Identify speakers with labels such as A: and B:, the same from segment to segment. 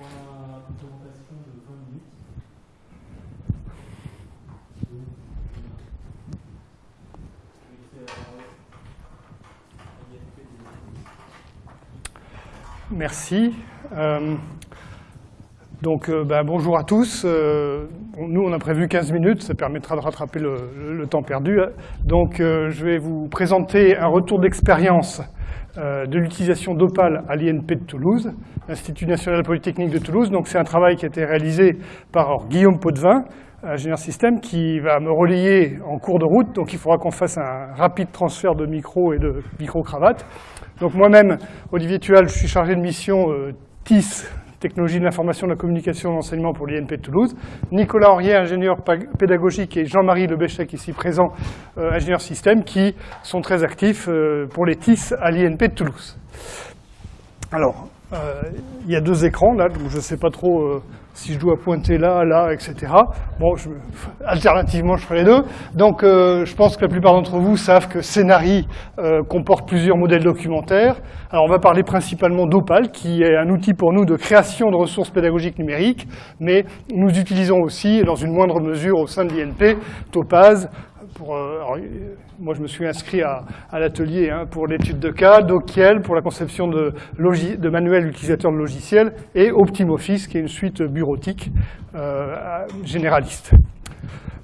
A: pour une présentation de 20 minutes.
B: Merci. Euh, donc, euh, bah, bonjour à tous. Euh, nous, on a prévu 15 minutes, ça permettra de rattraper le, le temps perdu. Donc, je vais vous présenter un retour d'expérience de l'utilisation d'Opal à l'INP de Toulouse, l'Institut national polytechnique de Toulouse. Donc, c'est un travail qui a été réalisé par Guillaume Potvin, ingénieur système, qui va me relayer en cours de route. Donc, il faudra qu'on fasse un rapide transfert de micro et de micro-cravate. Donc moi-même, Olivier Tual, je suis chargé de mission euh, TIS, Technologie de l'information, de la communication et de l'enseignement pour l'INP de Toulouse. Nicolas Henriet, ingénieur pédagogique, et Jean-Marie Lebéchec, ici présent, euh, ingénieur système, qui sont très actifs euh, pour les TIS à l'INP de Toulouse. Alors, il y a deux écrans, là, donc je ne sais pas trop si je dois pointer là, là, etc. Bon, je, alternativement, je ferai les deux. Donc, euh, je pense que la plupart d'entre vous savent que Scénari euh, comporte plusieurs modèles documentaires. Alors, on va parler principalement d'Opal, qui est un outil pour nous de création de ressources pédagogiques numériques, mais nous utilisons aussi, dans une moindre mesure au sein de l'INP, Topaz, pour, euh, moi, je me suis inscrit à, l'atelier hein, pour l'étude de cas, Dokiel pour la conception de, de manuels utilisateurs de logiciels, et OptimoFIS, qui est une suite bureautique euh, généraliste.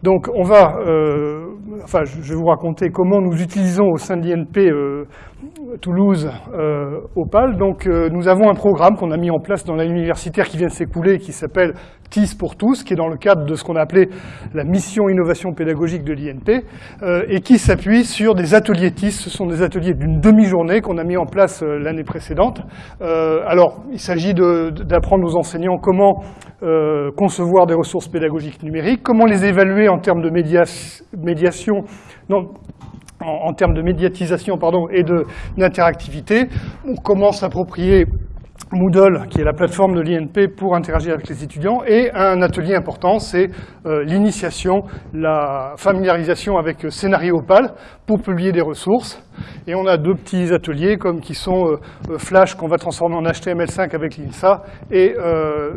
B: Donc, on va, euh, enfin, je vais vous raconter comment nous utilisons au sein de l'INP euh, Toulouse Opal. Donc, nous avons un programme qu'on a mis en place dans l'année universitaire qui vient de s'écouler, qui s'appelle TIS pour tous, qui est dans le cadre de ce qu'on a appelé la mission innovation pédagogique de l'INP, euh, et qui s'appuie sur des ateliers TIS. Ce sont des ateliers d'une demi-journée qu'on a mis en place euh, l'année précédente. Euh, alors, il s'agit d'apprendre aux enseignants comment concevoir des ressources pédagogiques numériques, comment les évaluer en termes de médiation, non, en, termes de médiatisation et d'interactivité, comment s'approprier Moodle, qui est la plateforme de l'INP pour interagir avec les étudiants, et un atelier important, c'est euh, l'initiation, la familiarisation avec Scénario Opal pour publier des ressources. Et on a deux petits ateliers comme qui sont euh, euh, Flash qu'on va transformer en HTML5 avec l'INSA et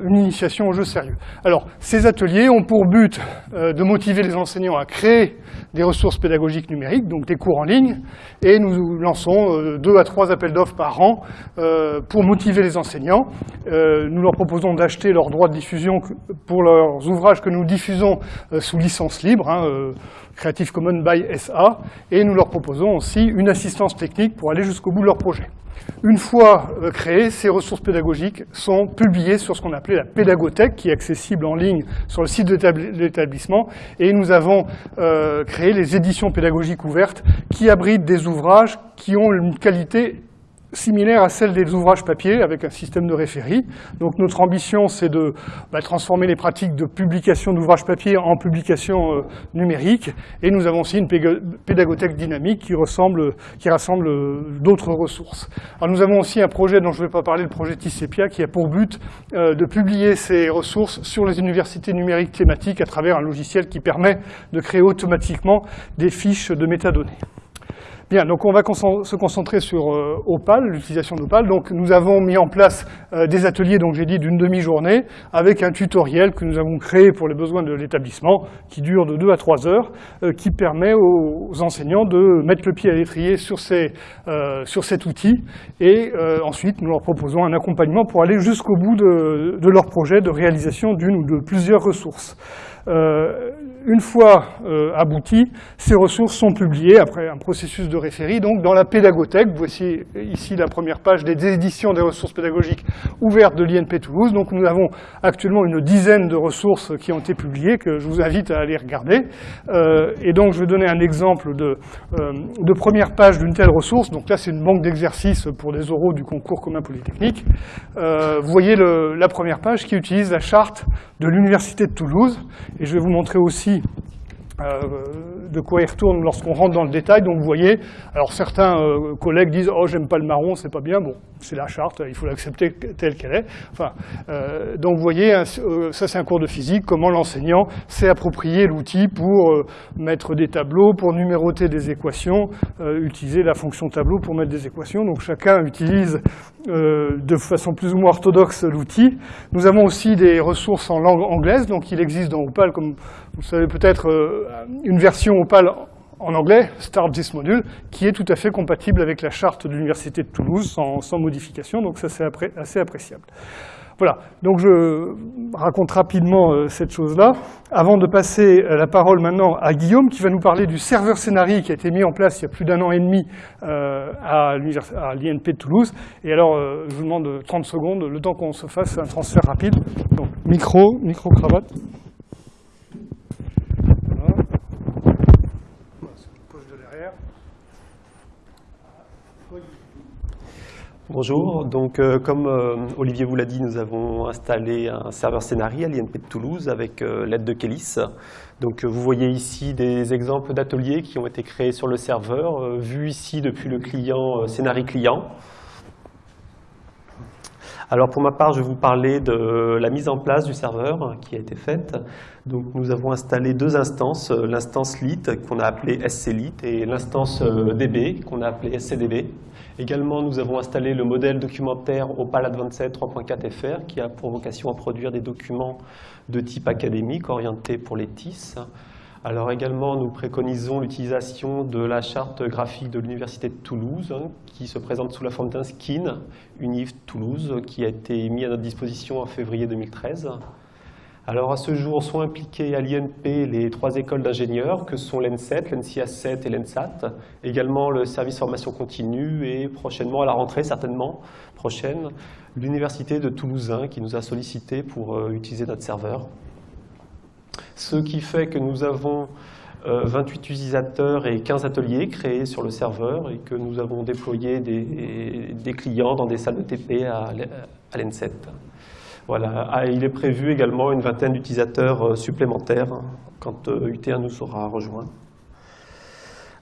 B: une initiation au jeu sérieux. Alors, ces ateliers ont pour but de motiver les enseignants à créer des ressources pédagogiques numériques, donc des cours en ligne, et nous lançons deux à trois appels d'offres par an pour motiver les enseignants. nous leur proposons d'acheter leurs droits de diffusion pour leurs ouvrages que nous diffusons sous licence libre, hein, Creative Commons by SA, et nous leur proposons aussi une assistance technique pour aller jusqu'au bout de leur projet. Une fois euh, créées, ces ressources pédagogiques sont publiées sur ce qu'on appelait la pédagothèque, qui est accessible en ligne sur le site de l'établissement, et nous avons euh, créé les éditions pédagogiques ouvertes qui abritent des ouvrages qui ont une qualité similaire à celle des ouvrages papier avec un système de référie. Donc notre ambition, c'est de bah, transformer les pratiques de publication d'ouvrages papier en publication euh, numérique. Et nous avons aussi une pédagothèque dynamique qui, ressemble, qui rassemble euh, d'autres ressources. Alors nous avons aussi un projet dont je ne vais pas parler, le projet TICEPIA, qui a pour but euh, de publier ces ressources sur les universités numériques thématiques à travers un logiciel qui permet de créer automatiquement des fiches de métadonnées. Bien, donc on va se concentrer sur euh, Opal, l'utilisation d'Opal. Donc nous avons mis en place euh, des ateliers, donc j'ai dit d'une demi-journée, avec un tutoriel que nous avons créé pour les besoins de l'établissement, qui dure de 2 à 3 heures, euh, qui permet aux, enseignants de mettre le pied à l'étrier sur, cet outil, et ensuite nous leur proposons un accompagnement pour aller jusqu'au bout de leur projet de réalisation d'une ou de plusieurs ressources. Euh, une fois euh, abouties, ces ressources sont publiées après un processus de référie, donc dans la pédagothèque. Voici ici la première page des éditions des ressources pédagogiques ouvertes de l'INP Toulouse. Donc nous avons actuellement une dizaine de ressources qui ont été publiées, que je vous invite à aller regarder. Euh, et donc je vais donner un exemple de, de première page d'une telle ressource. Donc là c'est une banque d'exercices pour des oraux du concours commun polytechnique. vous voyez la première page qui utilise la charte de l'Université de Toulouse et je vais vous montrer aussi euh, de quoi il retourne lorsqu'on rentre dans le détail. Donc vous voyez, alors certains collègues disent « Oh, j'aime pas le marron, c'est pas bien ». Bon, c'est la charte, il faut l'accepter telle qu'elle est. Enfin, donc vous voyez, ça c'est un cours de physique, comment l'enseignant s'est approprié l'outil pour mettre des tableaux, pour numéroter des équations, utiliser la fonction tableau pour mettre des équations. Donc chacun utilise de façon plus ou moins orthodoxe l'outil. Nous avons aussi des ressources en langue anglaise, donc il existe dans Opal, comme vous savez peut-être, euh, une version Opal en anglais, Start This Module, qui est tout à fait compatible avec la charte de l'Université de Toulouse sans, modification, donc ça c'est assez appréciable. Voilà, donc je raconte rapidement euh, cette chose-là, avant de passer euh, la parole maintenant à Guillaume, qui va nous parler du serveur Scénarii qui a été mis en place il y a plus d'un an et demi euh, à l'INP de Toulouse. Et alors, je vous demande 30 secondes, le temps qu'on se fasse un transfert rapide. Donc, micro, micro-cravate.
C: Bonjour, donc euh, comme euh, Olivier vous l'a dit, nous avons installé un serveur Scénarii à l'INP de Toulouse avec euh, l'aide de Kélis. Donc vous voyez ici des exemples d'ateliers qui ont été créés sur le serveur, vus ici depuis le client Scénarii client. Alors pour ma part, je vais vous parler de la mise en place du serveur qui a été faite. Donc nous avons installé deux instances, l'instance lit qu'on a appelée sclit et l'instance db qu'on a appelée scdb. Également, nous avons installé le modèle documentaire Opal Advanced 3.4 FR qui a pour vocation à produire des documents de type académique orientés pour les TIS. Alors également, nous préconisons l'utilisation de la charte graphique de l'Université de Toulouse hein, qui se présente sous la forme d'un skin UNIF Toulouse qui a été mis à notre disposition en février 2013. Alors à ce jour sont impliqués à l'INP les trois écoles d'ingénieurs que sont l'ENSET, l'NCA7 et l'ENSAT, également le service formation continue et prochainement à la rentrée certainement prochaine, l'université de Toulousain qui nous a sollicité pour euh, utiliser notre serveur. Ce qui fait que nous avons 28 euh, utilisateurs et 15 ateliers créés sur le serveur et que nous avons déployé des, clients dans des salles de TP à l'ENSET. Ah, il est prévu également une vingtaine d'utilisateurs euh, supplémentaires hein, quand UT1 euh, nous aura rejoint.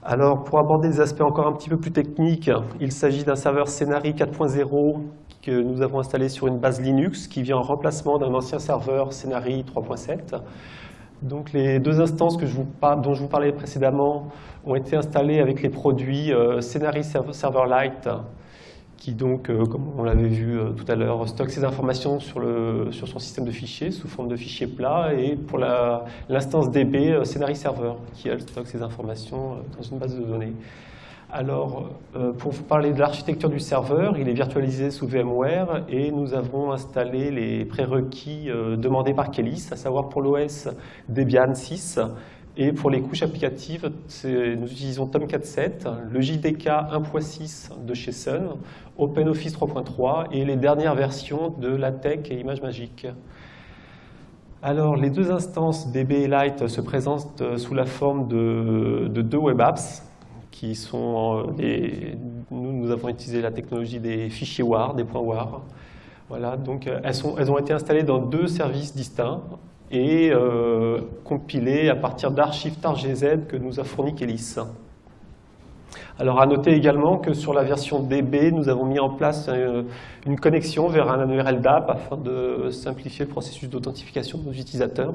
C: Alors, pour aborder des aspects encore un petit peu plus techniques, il s'agit d'un serveur Scénarii 4.0 que nous avons installé sur une base Linux qui vient en remplacement d'un ancien serveur Scénarii 3.7. Donc les deux instances dont je vous parlais précédemment ont été installées avec les produits euh, Server Lite qui donc, euh, comme on l'avait vu euh, tout à l'heure, stocke ces informations sur, son système de fichiers sous forme de fichiers plats, et pour l'instance DB, euh, Scénarii Server, qui elle stocke ces informations dans une base de données. Alors, pour vous parler de l'architecture du serveur, il est virtualisé sous VMware et nous avons installé les prérequis demandés par Kelis, à savoir pour l'OS Debian 6 et pour les couches applicatives, nous utilisons Tomcat 7, le JDK 1.6 de chez Sun, OpenOffice 3.3 et les dernières versions de LaTeX et ImageMagick. Alors, les deux instances DB et Lite se présentent sous la forme de, deux web apps qui sont nous, nous avons utilisé la technologie des fichiers WAR, des points WAR. Voilà, donc elles, sont, elles ont été installées dans deux services distincts, et euh, compilé à partir d'archives TarGZ que nous a fourni Kelis. Alors à noter également que sur la version DB, nous avons mis en place euh, une connexion vers un URL DAP afin de simplifier le processus d'authentification de nos utilisateurs,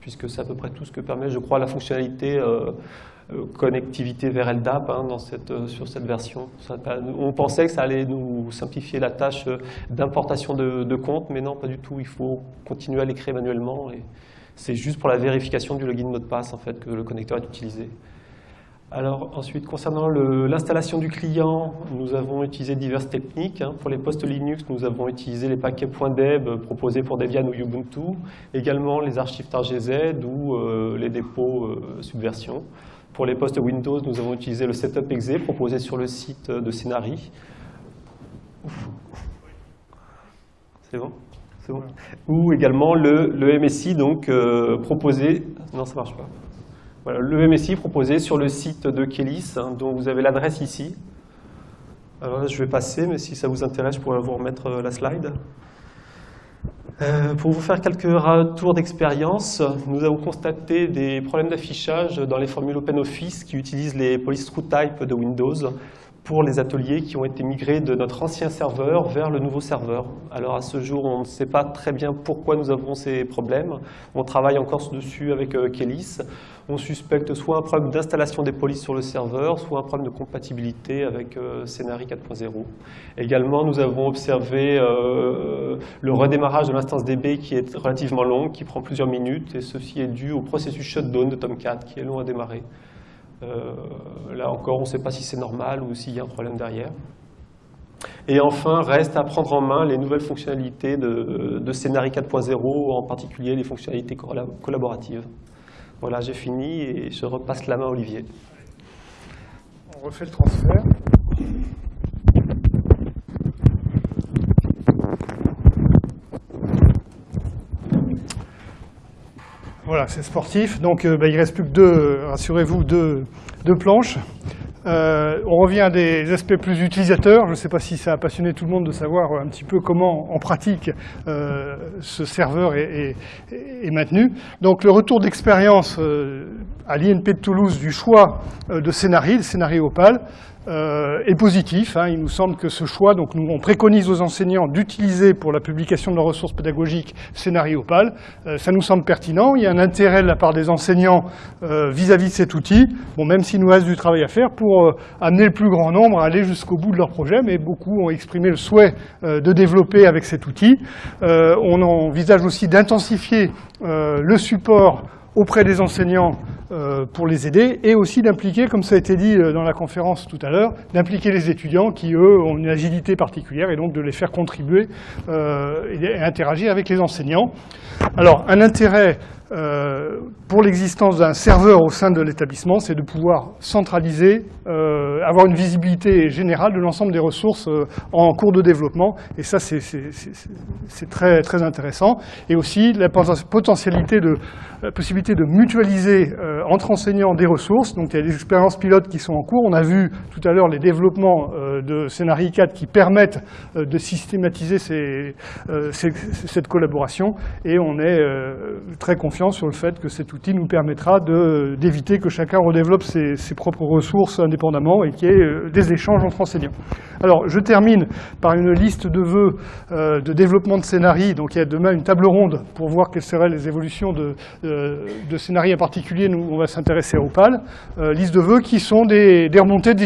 C: puisque c'est à peu près tout ce que permet, je crois, la fonctionnalité euh, euh, connectivité vers LDAP hein, dans euh, sur cette version. on pensait que ça allait nous simplifier la tâche euh, d'importation de, de comptes, mais non, pas du tout. Il faut continuer à l'écrire manuellement. et C'est juste pour la vérification du login mot de passe en fait, que le connecteur est utilisé. Alors ensuite, concernant l'installation du client, nous avons utilisé diverses techniques. Hein. Pour les postes Linux, nous avons utilisé les paquets .deb proposés pour Debian ou Ubuntu, également les archives TarGZ ou les dépôts Subversion. Pour les postes Windows, nous avons utilisé le setup exe proposé sur le site de Scénarii. C'est bon C'est bon Ou également le, MSI donc, euh, proposé... Non, ça marche pas. Voilà, le MSI proposé sur le site de Kélis, hein, dont vous avez l'adresse ici. Alors là, je vais passer, mais si ça vous intéresse, je pourrais vous remettre euh, la slide. Euh, pour vous faire quelques retours d'expérience, nous avons constaté des problèmes d'affichage dans les formules OpenOffice qui utilisent les police type de Windows pour les ateliers qui ont été migrés de notre ancien serveur vers le nouveau serveur. Alors à ce jour, on ne sait pas très bien pourquoi nous avons ces problèmes. On travaille encore dessus avec euh, Kelis. On suspecte soit un problème d'installation des polices sur le serveur, soit un problème de compatibilité avec euh, 4.0. Également, nous avons observé euh, le redémarrage de l'instance DB qui est relativement long, qui prend plusieurs minutes, et ceci est dû au processus shutdown de Tomcat, qui est long à démarrer. Euh, là encore, on ne sait pas si c'est normal ou s'il y a un problème derrière. Et enfin, reste à prendre en main les nouvelles fonctionnalités de, de 4.0, en particulier les fonctionnalités collaboratives. Voilà, j'ai fini et je repasse la main à Olivier.
B: On refait le transfert. Voilà, c'est sportif. Donc euh, bah, il ne reste plus que deux, rassurez-vous, deux, planches. Euh, on revient à des aspects plus utilisateurs. Je ne sais pas si ça a passionné tout le monde de savoir un petit peu comment, en pratique, euh, ce serveur est, maintenu. Donc le retour d'expérience euh, à l'INP de Toulouse du choix euh, de Scénarii, le Scénarii Opal, euh, est positif. Hein. Il nous semble que ce choix, donc nous, on préconise aux enseignants d'utiliser pour la publication de leurs ressources pédagogiques Scénario Opal. Euh, ça nous semble pertinent. Il y a un intérêt de la part des enseignants euh, vis-à-vis -vis de cet outil, bon, même s'il nous reste du travail à faire pour euh, amener le plus grand nombre à aller jusqu'au bout de leur projet, mais beaucoup ont exprimé le souhait euh, de développer avec cet outil. Euh, on envisage aussi d'intensifier le support auprès des enseignants euh, pour les aider et aussi d'impliquer, comme ça a été dit euh, dans la conférence tout à l'heure, d'impliquer les étudiants qui, eux, ont une agilité particulière et donc de les faire contribuer euh, et interagir avec les enseignants. Alors, un intérêt euh, pour l'existence d'un serveur au sein de l'établissement, c'est de pouvoir centraliser, euh, avoir une visibilité générale de l'ensemble des ressources euh, en cours de développement. Et ça, c'est très, très intéressant. Et aussi la potentialité de, la possibilité de mutualiser euh, entre enseignants des ressources. Donc il y a des expériences pilotes qui sont en cours. On a vu tout à l'heure les développements euh, de Scénarii 4 qui permettent de systématiser ces, ces, cette collaboration. Et on est très confiant sur le fait que cet outil nous permettra d'éviter que chacun redéveloppe ses, ses, propres ressources indépendamment et qu'il y ait euh, des échanges entre enseignants. Alors, je termine par une liste de vœux euh, de développement de scénarii. Donc, il y a demain une table ronde pour voir quelles seraient les évolutions de, euh, de scénarii en particulier. Nous, on va s'intéresser à Opal. Liste de vœux qui sont des, des remontées des,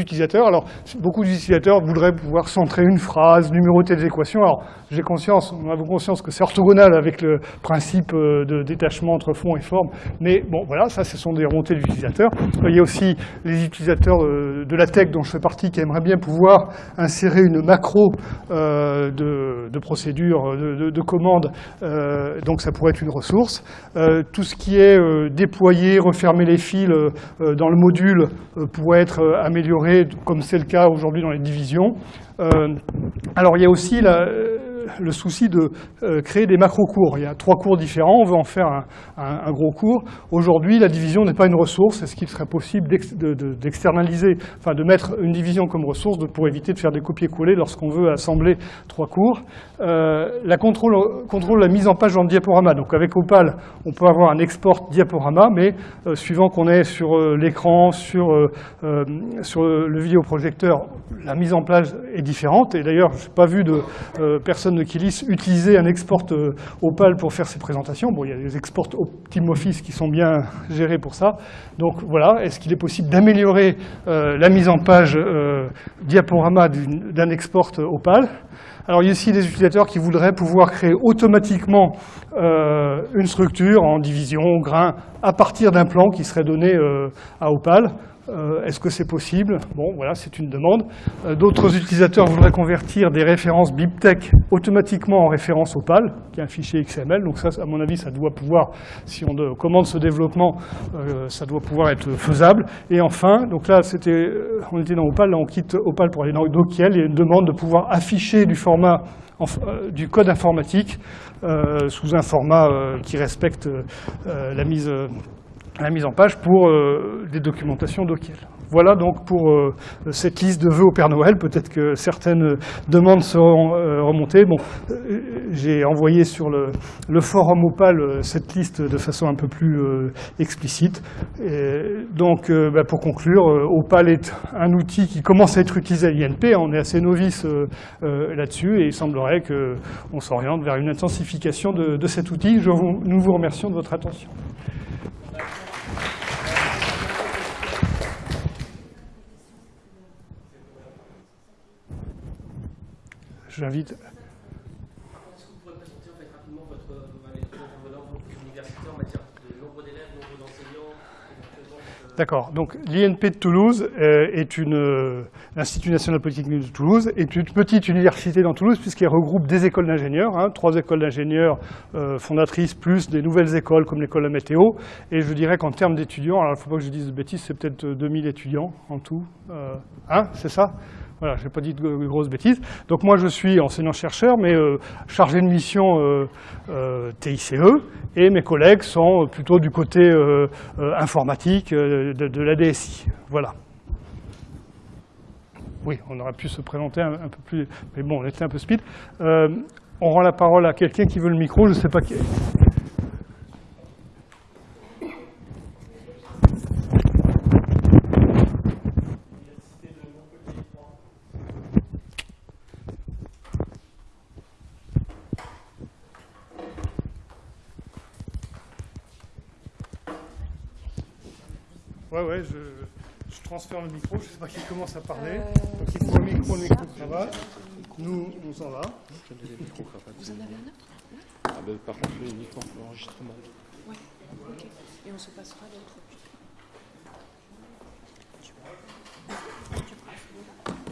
B: utilisateurs. Alors, beaucoup d'utilisateurs voudraient pouvoir centrer une phrase, numéroter des équations. Alors, j'ai conscience, on a conscience que c'est orthogonal avec le principe de détachement entre fond et forme, mais bon, voilà, ça, ce sont des remontées d'utilisateurs. Il y a aussi les utilisateurs euh, de la tech dont je fais partie qui aimeraient bien pouvoir insérer une macro euh, de, de, procédure, de, de, de commande, euh, donc ça pourrait être une ressource. Euh, tout ce qui est euh, déployer, refermer les fils dans le module pourrait être amélioré, comme c'est le cas aujourd'hui dans les divisions. alors il y a aussi la, le souci de euh, créer des macro-cours. Il y a trois cours différents, on veut en faire un, gros cours. Aujourd'hui, la division n'est pas une ressource. Est-ce qu'il serait possible d'externaliser, de, enfin de mettre une division comme ressource pour éviter de faire des copier-coller lorsqu'on veut assembler trois cours? Euh, La contrôle, contrôle la mise en page dans le diaporama. Donc avec Opal, on peut avoir un export diaporama, mais euh, suivant qu'on est sur l'écran, sur, sur le vidéoprojecteur, la mise en place est différente. Et d'ailleurs, je n'ai pas vu de personne de Kilis utiliser un export euh, Opal pour faire ses présentations. Bon, il y a des exports OptimOffice qui sont bien gérés pour ça. Donc voilà, est-ce qu'il est possible d'améliorer euh, la mise en page euh, diaporama d'un export Opal? Alors il y a aussi des utilisateurs qui voudraient pouvoir créer automatiquement euh, une structure en division, grain, à partir d'un plan qui serait donné euh, à Opal. Euh, Est-ce que c'est possible Bon, voilà, c'est une demande. Euh, D'autres utilisateurs voudraient convertir des références BibTeX automatiquement en références Opal, qui est un fichier XML. Donc ça, à mon avis, ça doit pouvoir, si on de, commande ce développement, euh, ça doit pouvoir être faisable. Et enfin, donc là, on était dans Opal, là on quitte Opal pour aller dans Dokiel. A une demande de pouvoir afficher du format du code informatique sous un format qui respecte la mise la mise en page pour euh, des documentations Dokiel. Voilà donc pour euh, cette liste de vœux au Père Noël. Peut-être que certaines demandes seront euh, remontées. Bon, j'ai envoyé sur le, forum Opal euh, cette liste de façon un peu plus euh, explicite. Donc, euh, bah, pour conclure, Opal est un outil qui commence à être utilisé à l'INP. On est assez novice là-dessus et il semblerait qu'on s'oriente vers une intensification de, de cet outil. Je vous, nous vous remercions de votre attention. J'invite.
D: Est-ce que vous pourrez présenter en fait, rapidement votre, votre université en matière de nombre d'élèves, nombre d'enseignants
B: D'accord. Donc l'INP de Toulouse euh, est une euh, l'Institut national polytechnique de Toulouse est une petite université dans Toulouse puisqu'elle regroupe des écoles d'ingénieurs, hein, trois écoles d'ingénieurs euh, fondatrices plus des nouvelles écoles comme l'école de météo. Et je dirais qu'en termes d'étudiants, alors il ne faut pas que je dise de bêtises, c'est peut-être 2000 étudiants en tout. hein, c'est ça? Voilà, je n'ai pas dit de grosses bêtises. Donc moi, je suis enseignant-chercheur, mais euh, chargé de mission euh, euh, TICE, et mes collègues sont plutôt du côté informatique de, la DSI. Voilà. Oui, on aurait pu se présenter un, un peu plus, mais bon, on était un peu speed. on rend la parole à quelqu'un qui veut le micro, je ne sais pas qui. Ouais, ouais, je, je, transfère le micro, je ne sais pas qui commence à parler. Euh... Donc il faut le micro, le micro-cravate. Nous, on s'en va.
E: Vous en avez un autre?
F: Ah ben, Par contre, le micro pour l'enregistrement.
E: Ouais, ok. Et on se passera l'autre.